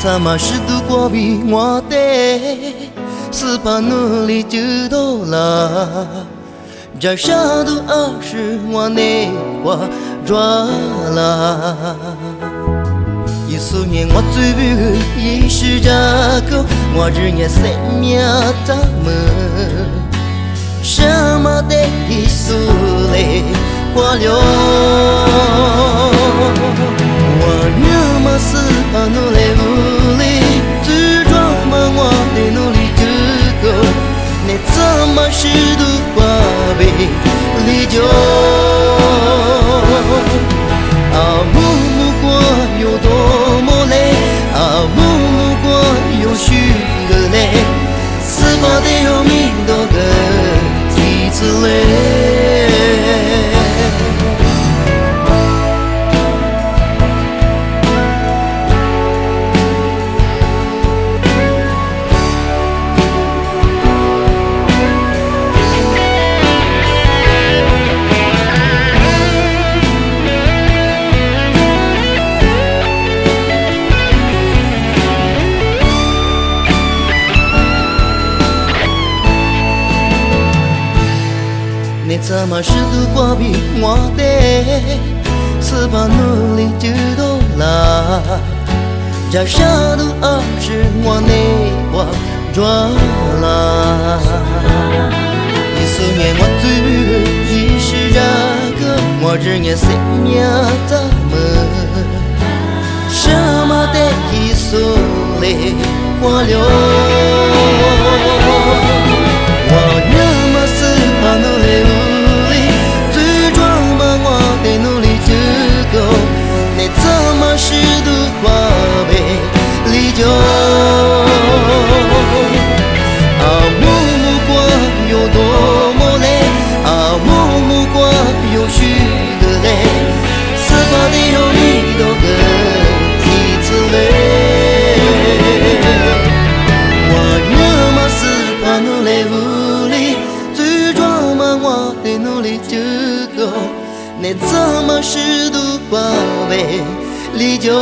怎么是度过比我的，是把努力就到了。这下都二十我内我抓了。一四年我最不一是这个，我日夜生命怎么？什么的一苏嘞花流？过有许个累，四八的有你怎么是度过比我的，是把努力就到了，这下都二十我内我抓了。你思念我最不一是这个，我日夜生命怎么什么的你怎么舍得把杯离就？